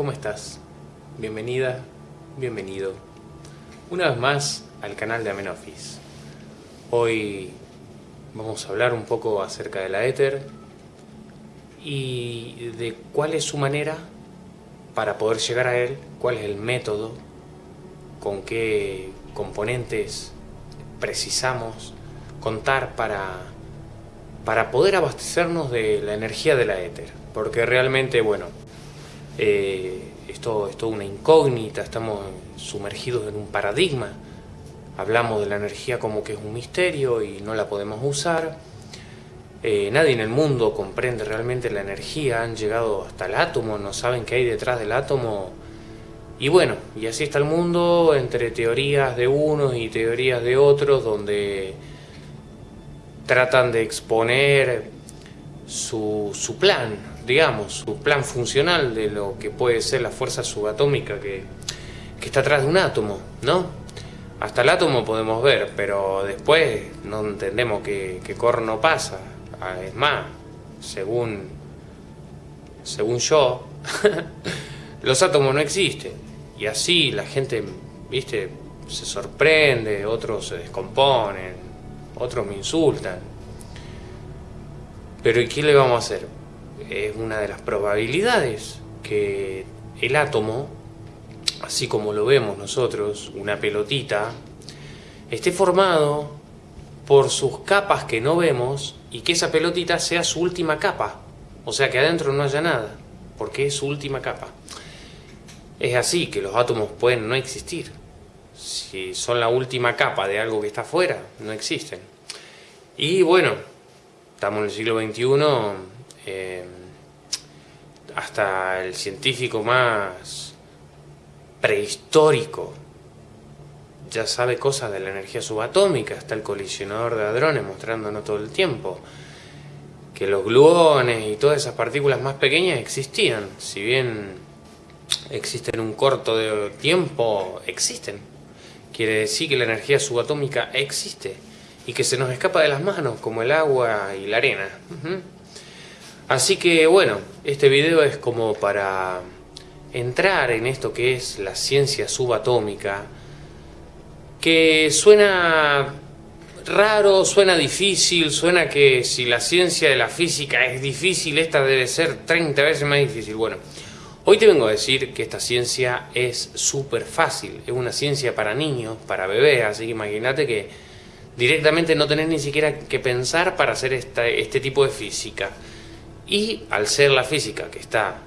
¿cómo estás? Bienvenida, bienvenido una vez más al canal de Amenofis. Hoy vamos a hablar un poco acerca de la éter y de cuál es su manera para poder llegar a él, cuál es el método, con qué componentes precisamos contar para, para poder abastecernos de la energía de la éter. Porque realmente, bueno, eh, es toda una incógnita, estamos sumergidos en un paradigma. Hablamos de la energía como que es un misterio y no la podemos usar. Eh, nadie en el mundo comprende realmente la energía, han llegado hasta el átomo, no saben qué hay detrás del átomo. Y bueno, y así está el mundo entre teorías de unos y teorías de otros, donde tratan de exponer su plan, digamos, su plan funcional de lo que puede ser la fuerza subatómica que, que está atrás de un átomo, ¿no? Hasta el átomo podemos ver, pero después no entendemos qué, qué corno pasa. Ah, es más, según, según yo, los átomos no existen. Y así la gente, viste, se sorprende, otros se descomponen, otros me insultan. Pero ¿y qué le vamos a hacer? Es una de las probabilidades que el átomo, así como lo vemos nosotros, una pelotita, esté formado por sus capas que no vemos y que esa pelotita sea su última capa. O sea, que adentro no haya nada, porque es su última capa. Es así que los átomos pueden no existir. Si son la última capa de algo que está afuera, no existen. Y bueno, estamos en el siglo XXI, hasta el científico más prehistórico ya sabe cosas de la energía subatómica, está el colisionador de hadrones mostrándonos todo el tiempo que los gluones y todas esas partículas más pequeñas existían, si bien existen un corto de tiempo, existen. Quiere decir que la energía subatómica existe y que se nos escapa de las manos, como el agua y la arena. Así que bueno, este video es como para entrar en esto que es la ciencia subatómica, que suena raro, suena difícil, suena que si la ciencia de la física es difícil, esta debe ser 30 veces más difícil. Bueno, hoy te vengo a decir que esta ciencia es súper fácil, es una ciencia para niños, para bebés, así que imagínate que Directamente no tenés ni siquiera que pensar para hacer este tipo de física. Y al ser la física que está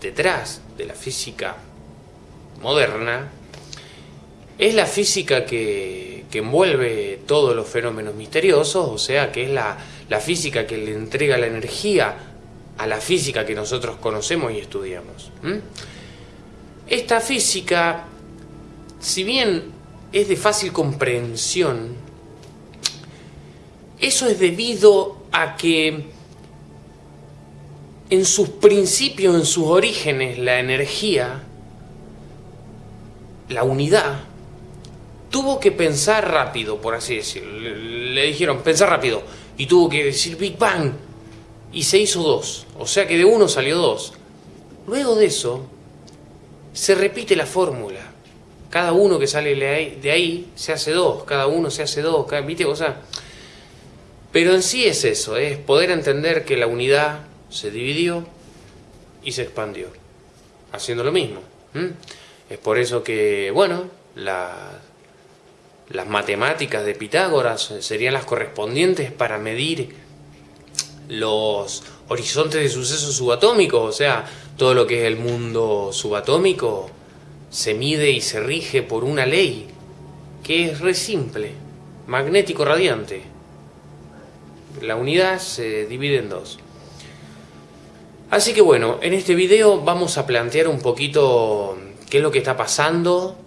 detrás de la física moderna, es la física que, envuelve todos los fenómenos misteriosos, o sea que es la, física que le entrega la energía a la física que nosotros conocemos y estudiamos. Esta física, si bien es de fácil comprensión, eso es debido a que en sus principios, en sus orígenes, la energía, la unidad, tuvo que pensar rápido, por así decirlo. Le dijeron, pensar rápido. Y tuvo que decir Big Bang. Y se hizo dos. O sea que de uno salió dos. Luego de eso, se repite la fórmula. Cada uno que sale de ahí se hace dos. Cada uno se hace dos. ¿Viste? O sea, pero en sí es eso, es poder entender que la unidad se dividió y se expandió, haciendo lo mismo. Es por eso que, bueno, las matemáticas de Pitágoras serían las correspondientes para medir los horizontes de sucesos subatómicos, o sea, todo lo que es el mundo subatómico se mide y se rige por una ley que es re simple, magnético radiante la unidad se divide en dos. Así que bueno, en este video vamos a plantear un poquito qué es lo que está pasando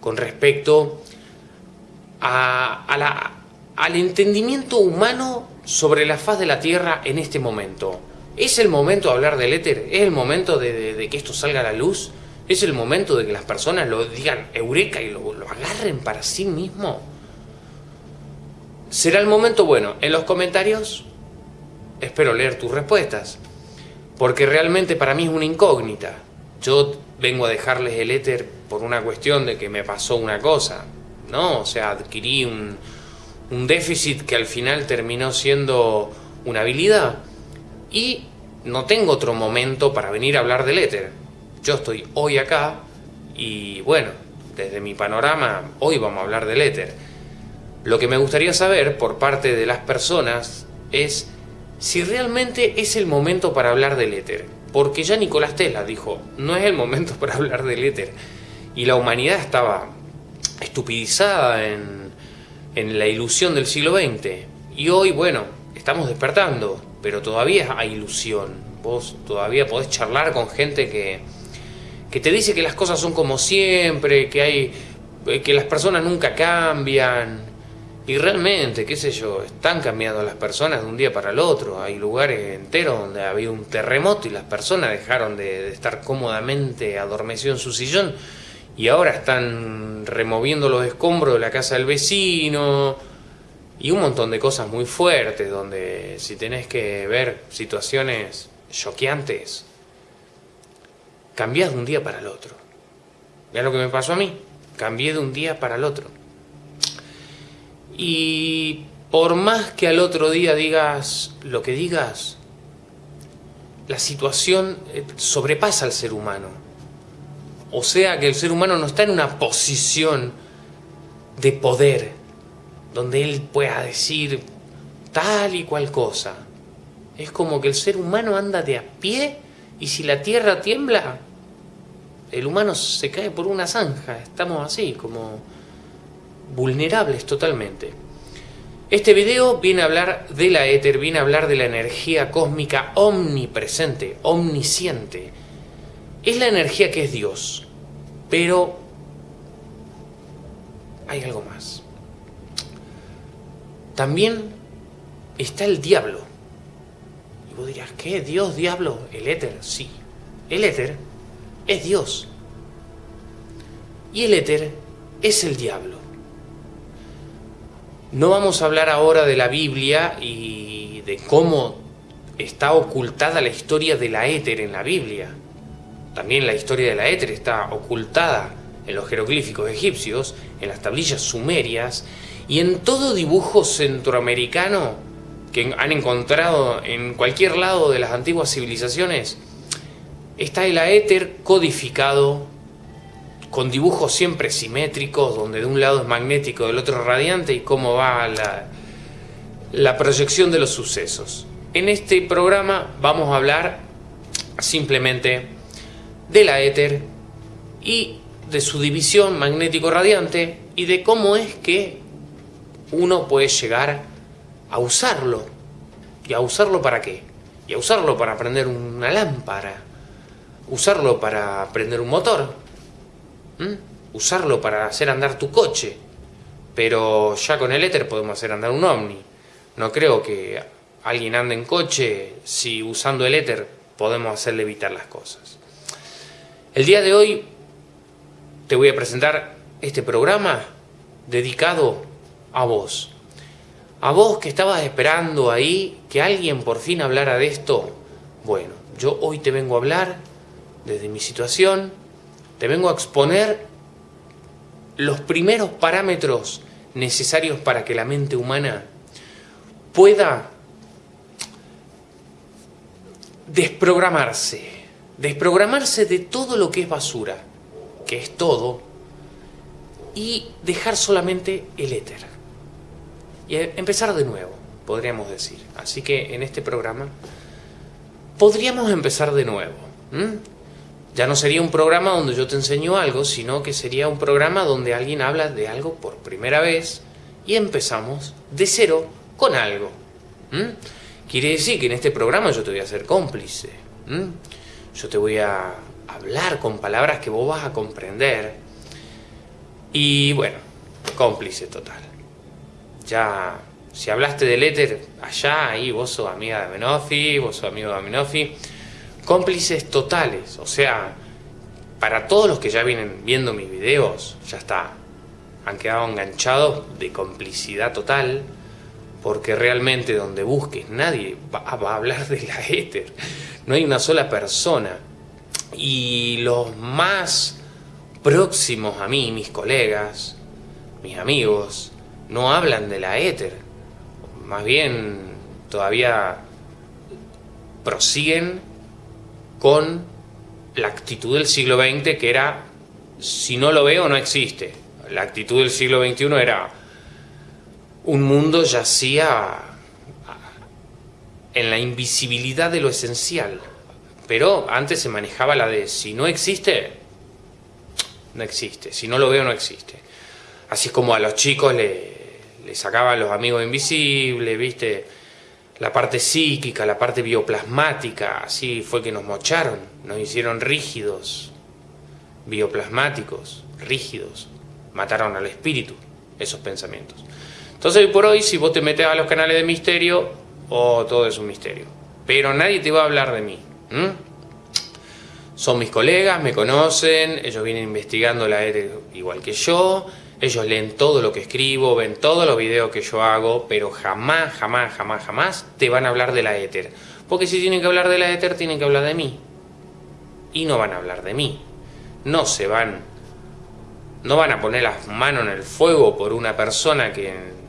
con respecto a, al entendimiento humano sobre la faz de la Tierra en este momento. ¿Es el momento de hablar del éter? ¿Es el momento de, que esto salga a la luz? ¿Es el momento de que las personas lo digan eureka y lo, lo agarren para sí mismo? Será el momento bueno. En los comentarios espero leer tus respuestas. Porque realmente para mí es una incógnita. Yo vengo a dejarles el éter por una cuestión de que me pasó una cosa, ¿no? O sea, adquirí un, un déficit que al final terminó siendo una habilidad y no tengo otro momento para venir a hablar del éter. Yo estoy hoy acá y bueno, desde mi panorama, hoy vamos a hablar del éter. Lo que me gustaría saber por parte de las personas es si realmente es el momento para hablar del éter. Porque ya Nicolás Tesla dijo, no es el momento para hablar del éter. Y la humanidad estaba estupidizada en, en la ilusión del siglo XX. Y hoy, bueno, estamos despertando, pero todavía hay ilusión. Vos todavía podés charlar con gente que, que te dice que las cosas son como siempre, que hay que las personas nunca cambian, y realmente, qué sé yo, están cambiando las personas de un día para el otro. Hay lugares enteros donde ha habido un terremoto y las personas dejaron de, estar cómodamente adormecidos en su sillón y ahora están removiendo los escombros de la casa del vecino y un montón de cosas muy fuertes donde si tenés que ver situaciones choqueantes, cambiás de un día para el otro. Ya lo que me pasó a mí, cambié de un día para el otro. Y por más que al otro día digas lo que digas, la situación eh, sobrepasa al ser humano. O sea que el ser humano no está en una posición de poder, donde él pueda decir tal y cual cosa. Es como que el ser humano anda de a pie y si la tierra tiembla, el humano se cae por una zanja. Estamos así, como vulnerables totalmente. Este video viene a hablar de la éter, viene a hablar de la energía cósmica omnipresente, omnisciente. Es la energía que es Dios, pero hay algo más. También está el diablo. Y vos dirás, ¿qué? ¿Dios, diablo? ¿El éter? Sí. El éter es Dios. Y el éter es el diablo. No vamos a hablar ahora de la Biblia y de cómo está ocultada la historia de la éter en la Biblia. También la historia de la éter está ocultada en los jeroglíficos egipcios, en las tablillas sumerias y en todo dibujo centroamericano que han encontrado en cualquier lado de las antiguas civilizaciones. Está el éter codificado con dibujos siempre simétricos, donde de un lado es magnético, del otro radiante, y cómo va la, proyección de los sucesos. En este programa vamos a hablar simplemente de la éter y de su división magnético-radiante y de cómo es que uno puede llegar a usarlo. ¿Y a usarlo para qué? Y a usarlo para prender una lámpara, usarlo para prender un motor, ¿Mm? usarlo para hacer andar tu coche. Pero ya con el éter podemos hacer andar un ovni. No creo que alguien ande en coche si usando el éter podemos hacerle evitar las cosas. El día de hoy te voy a presentar este programa dedicado a vos. A vos que estabas esperando ahí que alguien por fin hablara de esto. Bueno, yo hoy te vengo a hablar desde mi situación, te vengo a exponer los primeros parámetros necesarios para que la mente humana pueda desprogramarse, desprogramarse de todo lo que es basura, que es todo, y dejar solamente el éter. Y empezar de nuevo, podríamos decir. Así que en este programa podríamos empezar de nuevo. Ya no sería un programa donde yo te enseño algo, sino que sería un programa donde alguien habla de algo por primera vez y empezamos de cero con algo. Quiere decir que en este programa yo te voy a ser cómplice. Yo te voy a hablar con palabras que vos vas a comprender. Y bueno, cómplice total. Ya, si hablaste del éter allá, ahí vos sos amiga de Amenofi, vos sos amigo de Amenofi cómplices totales, o sea, para todos los que ya vienen viendo mis videos, ya está, han quedado enganchados de complicidad total, porque realmente donde busques nadie va, a hablar de la éter, no hay una sola persona. Y los más próximos a mí, mis colegas, mis amigos, no hablan de la éter. Más bien todavía prosiguen con la actitud del siglo XX que era si no lo veo no existe. La actitud del siglo XXI era un mundo yacía en la invisibilidad de lo esencial. Pero antes se manejaba la de si no existe, no existe. Si no lo veo, no existe. Así como a los chicos le, le sacaban los amigos invisibles, ¿viste? La parte psíquica, la parte bioplasmática, así fue que nos mocharon, nos hicieron rígidos, bioplasmáticos, rígidos. Mataron al espíritu, esos pensamientos. Entonces, hoy por hoy, si vos te metes a los canales de misterio, oh, todo es un misterio. Pero nadie te va a hablar de mí. Son mis colegas, me conocen, ellos vienen investigando la ETE igual que yo, ellos leen todo lo que escribo, ven todos los videos que yo hago, pero jamás, jamás, jamás, jamás te van a hablar de la éter. Porque si tienen que hablar de la éter, tienen que hablar de mí. Y no van a hablar de mí. No se van, no van a poner las manos en el fuego por una persona que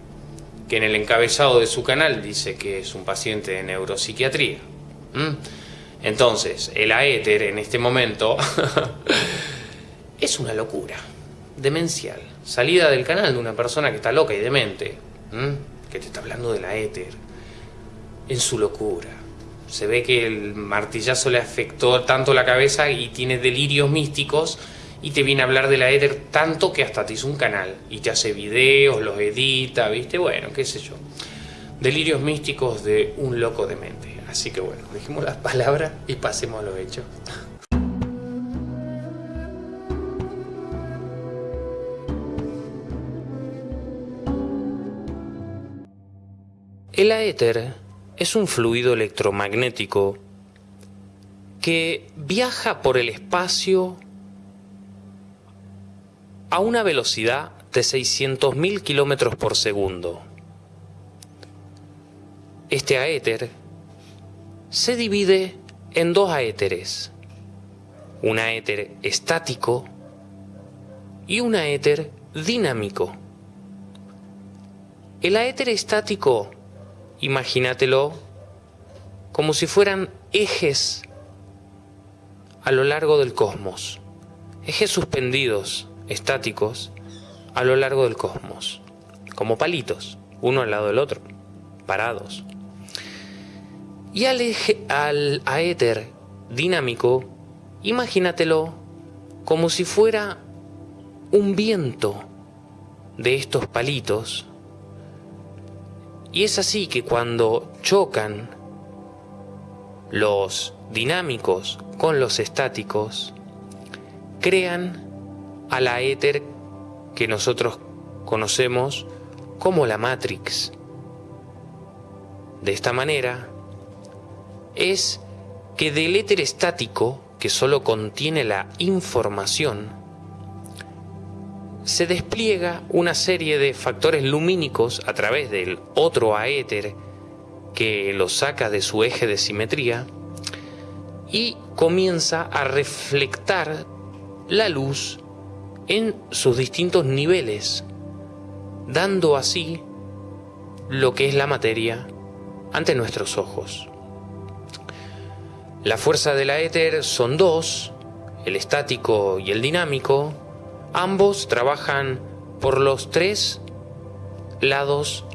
que en el encabezado de su canal dice que es un paciente de neuropsiquiatría. Entonces, el aéter en este momento es una locura, demencial, salida del canal de una persona que está loca y demente, que te está hablando de la éter, en su locura. Se ve que el martillazo le afectó tanto la cabeza y tiene delirios místicos y te viene a hablar de la Ether tanto que hasta te hizo un canal y te hace videos, los edita, ¿viste? Bueno, qué sé yo. Delirios místicos de un loco de mente. Así que bueno, dejemos las palabras y pasemos a los hechos. El éter es un fluido electromagnético que viaja por el espacio a una velocidad de 600.000 kilómetros por segundo. Este aéter se divide en dos aéteres, un aéter estático y un aéter dinámico. El aéter estático, imagínatelo como si fueran ejes a lo largo del cosmos, ejes suspendidos estáticos a lo largo del cosmos, como palitos, uno al lado del otro, parados. Y al, eje, al aéter dinámico, imagínatelo como si fuera un viento de estos palitos. Y es así que cuando chocan los dinámicos con los estáticos, crean a la éter que nosotros conocemos como la Matrix. De esta manera, es que del éter estático, que solo contiene la información, se despliega una serie de factores lumínicos a través del otro aéter que lo saca de su eje de simetría y comienza a reflectar la luz en sus distintos niveles, dando así lo que es la materia ante nuestros ojos. La fuerza de la éter son dos, el estático y el dinámico, ambos trabajan por los tres lados,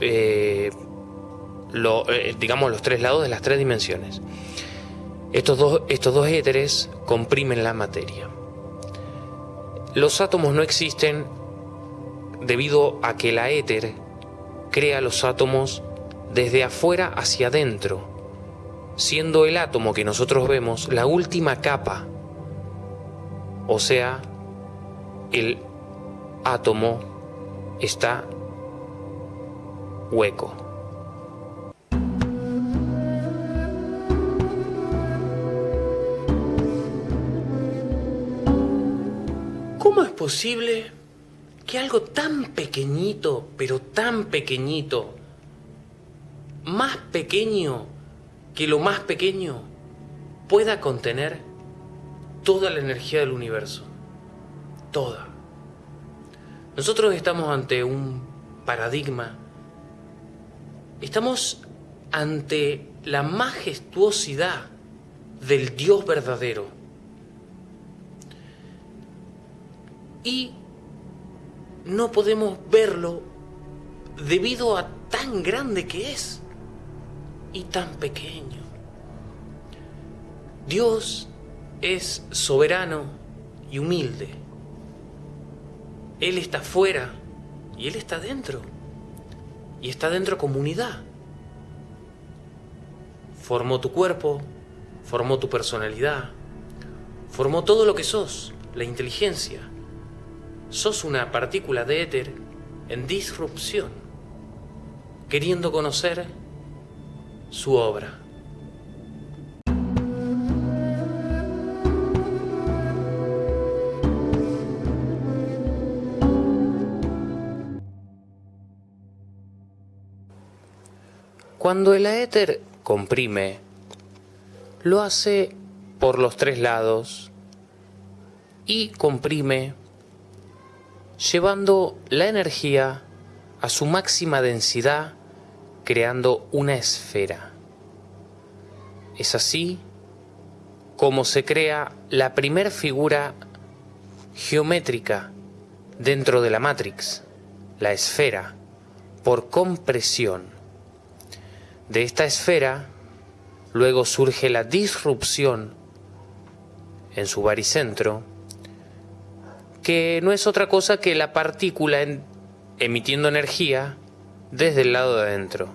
eh, eh, digamos los tres lados de las tres dimensiones. Estos dos, estos dos éteres comprimen la materia. Los átomos no existen debido a que la éter crea los átomos desde afuera hacia adentro, siendo el átomo que nosotros vemos la última capa, o sea, el átomo está hueco. ¿Cómo es posible que algo tan pequeñito, pero tan pequeñito, más pequeño que lo más pequeño pueda contener toda la energía del universo. Toda. Nosotros estamos ante un paradigma. Estamos ante la majestuosidad del Dios verdadero. Y no podemos verlo debido a tan grande que es y tan pequeño. Dios es soberano y humilde. Él está fuera y Él está dentro. Y está dentro comunidad. Formó tu cuerpo, formó tu personalidad, formó todo lo que sos, la inteligencia. Sos una partícula de éter en disrupción, queriendo conocer su obra. Cuando el aéter comprime, lo hace por los tres lados y comprime llevando la energía a su máxima densidad creando una esfera. Es así como se crea la primer figura geométrica dentro de la Matrix, la esfera, por compresión. De esta esfera, luego surge la disrupción en su baricentro, que no es otra cosa que la partícula emitiendo energía desde el lado de adentro.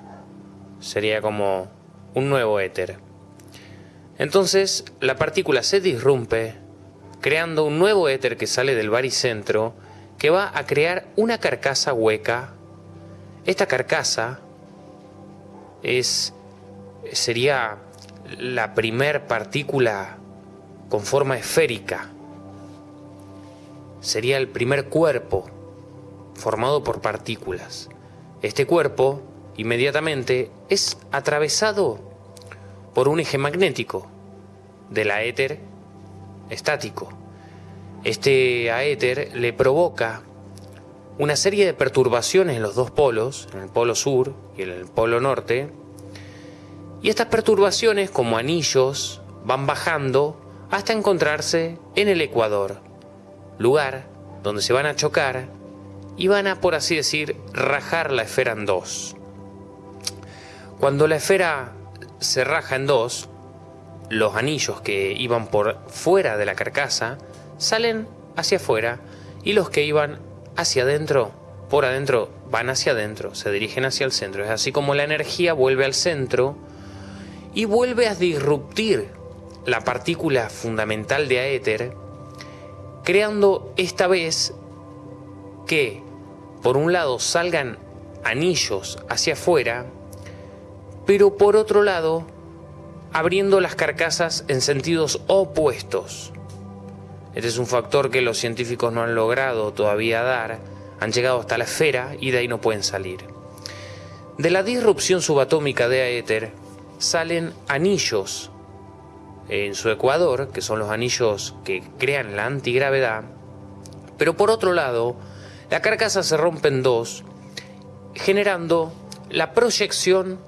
Sería como un nuevo éter. Entonces la partícula se disrumpe, creando un nuevo éter que sale del baricentro, que va a crear una carcasa hueca. Esta carcasa es, sería la primer partícula con forma esférica. Sería el primer cuerpo formado por partículas. Este cuerpo inmediatamente es atravesado por un eje magnético del aéter estático. Este aéter le provoca una serie de perturbaciones en los dos polos, en el polo sur y en el polo norte, y estas perturbaciones como anillos van bajando hasta encontrarse en el ecuador, lugar donde se van a chocar y van a, por así decir, rajar la esfera en dos. Cuando la esfera se raja en dos, los anillos que iban por fuera de la carcasa salen hacia afuera y los que iban hacia adentro, por adentro, van hacia adentro, se dirigen hacia el centro. Es así como la energía vuelve al centro y vuelve a disruptir la partícula fundamental de aéter, creando esta vez que, por un lado, salgan anillos hacia afuera, pero por otro lado, abriendo las carcasas en sentidos opuestos. Este es un factor que los científicos no han logrado todavía dar, han llegado hasta la esfera y de ahí no pueden salir. De la disrupción subatómica de éter salen anillos en su ecuador, que son los anillos que crean la antigravedad, pero por otro lado, la carcasa se rompe en dos, generando la proyección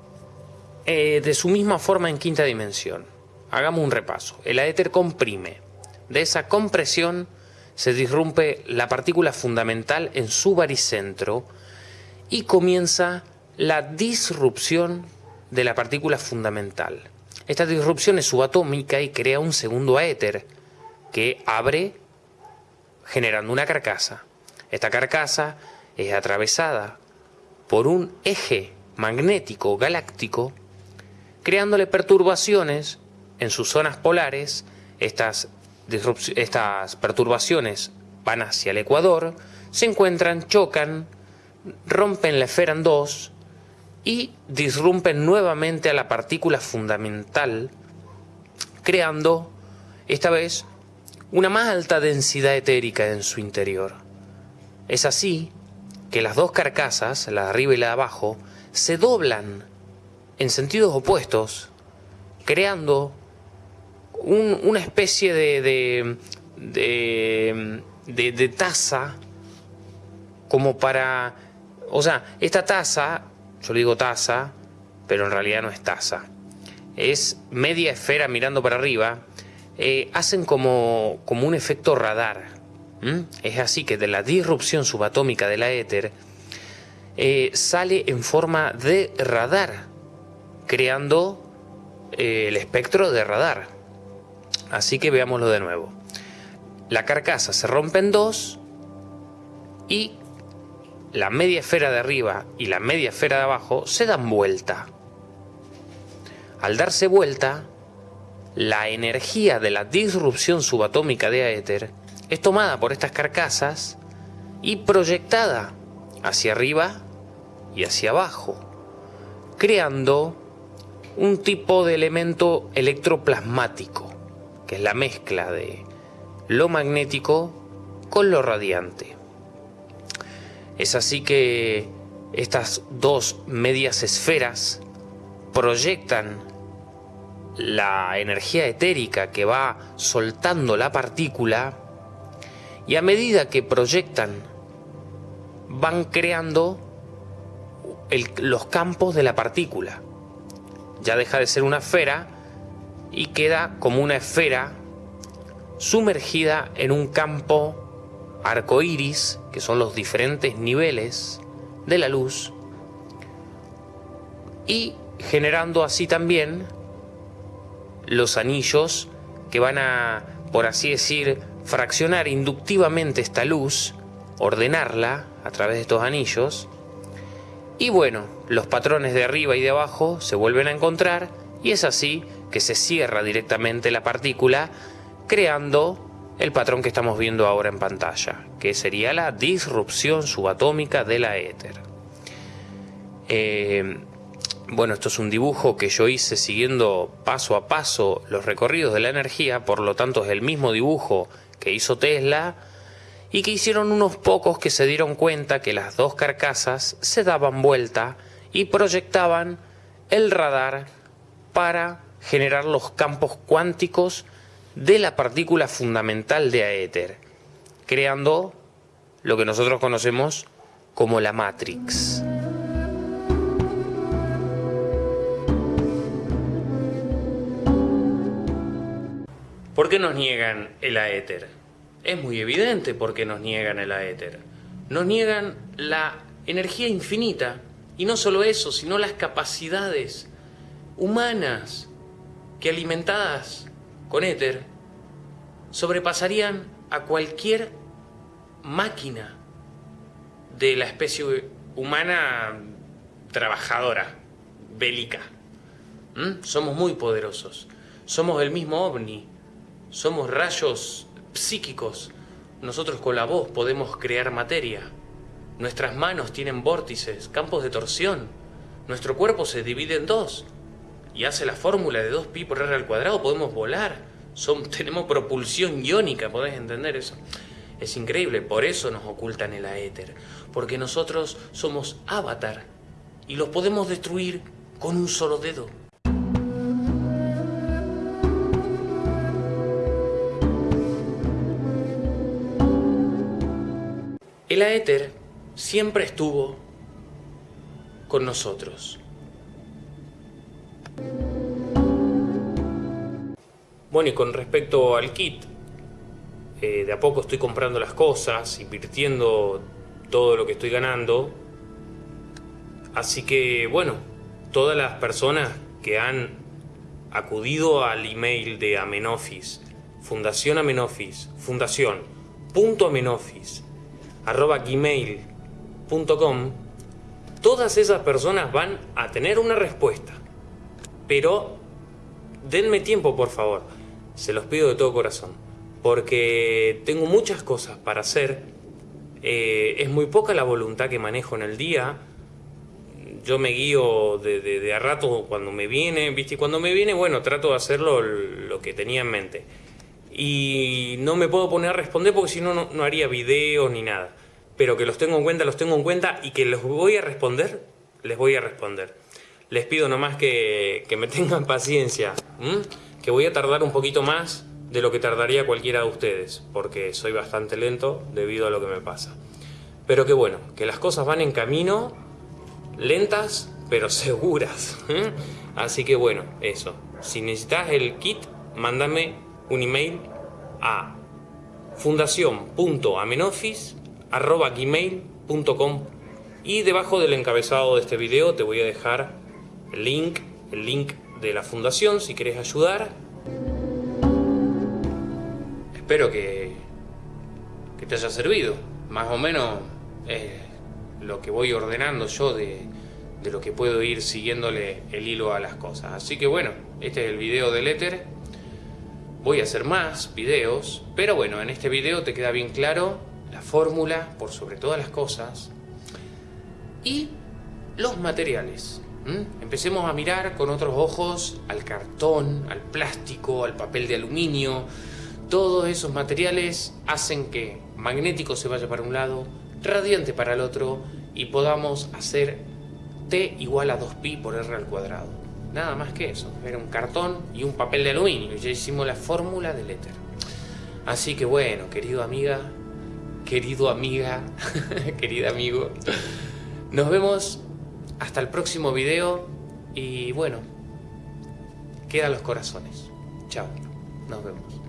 eh, de su misma forma en quinta dimensión. Hagamos un repaso. El aéter comprime de esa compresión se disrumpe la partícula fundamental en su baricentro y comienza la disrupción de la partícula fundamental. Esta disrupción es subatómica y crea un segundo éter que abre generando una carcasa. Esta carcasa es atravesada por un eje magnético galáctico creándole perturbaciones en sus zonas polares. Estas estas perturbaciones van hacia el ecuador, se encuentran, chocan, rompen la esfera en dos y disrumpen nuevamente a la partícula fundamental, creando esta vez una más alta densidad etérica en su interior. Es así que las dos carcasas, la de arriba y la de abajo, se doblan en sentidos opuestos creando una especie de, de, de, taza como para... O sea, esta taza, yo le digo taza, pero en realidad no es taza. Es media esfera mirando para arriba. Eh, hacen como, como un efecto radar. Es así que de la disrupción subatómica de la éter eh, sale en forma de radar, creando eh, el espectro de radar. Así que veámoslo de nuevo. La carcasa se rompe en dos y la media esfera de arriba y la media esfera de abajo se dan vuelta. Al darse vuelta, la energía de la disrupción subatómica de Aether es tomada por estas carcasas y proyectada hacia arriba y hacia abajo, creando un tipo de elemento electroplasmático, que es la mezcla de lo magnético con lo radiante. Es así que estas dos medias esferas proyectan la energía etérica que va soltando la partícula y a medida que proyectan, van creando los campos de la partícula. Ya deja de ser una esfera y queda como una esfera sumergida en un campo arcoíris, que son los diferentes niveles de la luz, y generando así también los anillos que van a, por así decir, fraccionar inductivamente esta luz, ordenarla a través de estos anillos, y bueno, los patrones de arriba y de abajo se vuelven a encontrar y es así que se cierra directamente la partícula creando el patrón que estamos viendo ahora en pantalla, que sería la disrupción subatómica de la éter. Eh, bueno, esto es un dibujo que yo hice siguiendo paso a paso los recorridos de la energía, por lo tanto es el mismo dibujo que hizo Tesla y que hicieron unos pocos que se dieron cuenta que las dos carcasas se daban vuelta y proyectaban el radar para generar los campos cuánticos de la partícula fundamental de Aether, creando lo que nosotros conocemos como la Matrix. ¿Por qué nos niegan el Aether? Es muy evidente por qué nos niegan el Aether. Nos niegan la energía infinita y no solo eso, sino las capacidades humanas que alimentadas con éter sobrepasarían a cualquier máquina de la especie humana trabajadora, bélica. ¿Mm? Somos muy poderosos. Somos el mismo ovni. Somos rayos psíquicos. Nosotros con la voz podemos crear materia. Nuestras manos tienen vórtices, campos de torsión. Nuestro cuerpo se divide en dos y hace la fórmula de 2pi por r al cuadrado. Podemos volar. tenemos propulsión iónica, ¿podés entender eso? Es increíble, por eso nos ocultan el aéter. Porque nosotros somos avatar y los podemos destruir con un solo dedo. El aéter siempre estuvo con nosotros. Bueno, y con respecto al kit, eh, de a poco estoy comprando las cosas, invirtiendo todo lo que estoy ganando. Así que, bueno, todas las personas que han acudido al email de Amenofis, Fundación Amenofis, Fundación, punto Amenofis, arroba gmail.com, todas esas personas van a tener una respuesta. Pero denme tiempo, por favor. Se los pido de todo corazón. Porque tengo muchas cosas para hacer. Eh, es muy poca la voluntad que manejo en el día. Yo me guío de, a rato cuando me viene, ¿viste? Cuando me viene, bueno, trato de hacerlo lo que tenía en mente y no me puedo poner a responder porque si no, no haría videos ni nada. Pero que los tengo en cuenta, los tengo en cuenta y que les voy a responder, les voy a responder. Les pido nomás que, que me tengan paciencia, que voy a tardar un poquito más de lo que tardaría cualquiera de ustedes, porque soy bastante lento debido a lo que me pasa. Pero que bueno, que las cosas van en camino, lentas, pero seguras. Así que bueno, eso. Si necesitas el kit, mándame un email a fundación.amenofis.gmail.com y debajo del encabezado de este video te voy a dejar el link, el link de la fundación si querés ayudar. Espero que, que te haya servido. Más o menos es lo que voy ordenando yo de, de lo que puedo ir siguiéndole el hilo a las cosas. Así que bueno, este es el video del éter. Voy a hacer más videos, pero bueno, en este video te queda bien claro la fórmula por sobre todas las cosas y los materiales. Empecemos a mirar con otros ojos al cartón, al plástico, al papel de aluminio. Todos esos materiales hacen que magnético se vaya para un lado, radiante para el otro y podamos hacer T igual a 2pi por R al cuadrado. Nada más que eso, era un cartón y un papel de aluminio, ya hicimos la fórmula del éter. Así que bueno, querido amiga, querido amiga, querido amigo, nos vemos hasta el próximo video y bueno, quedan los corazones. Chao, nos vemos.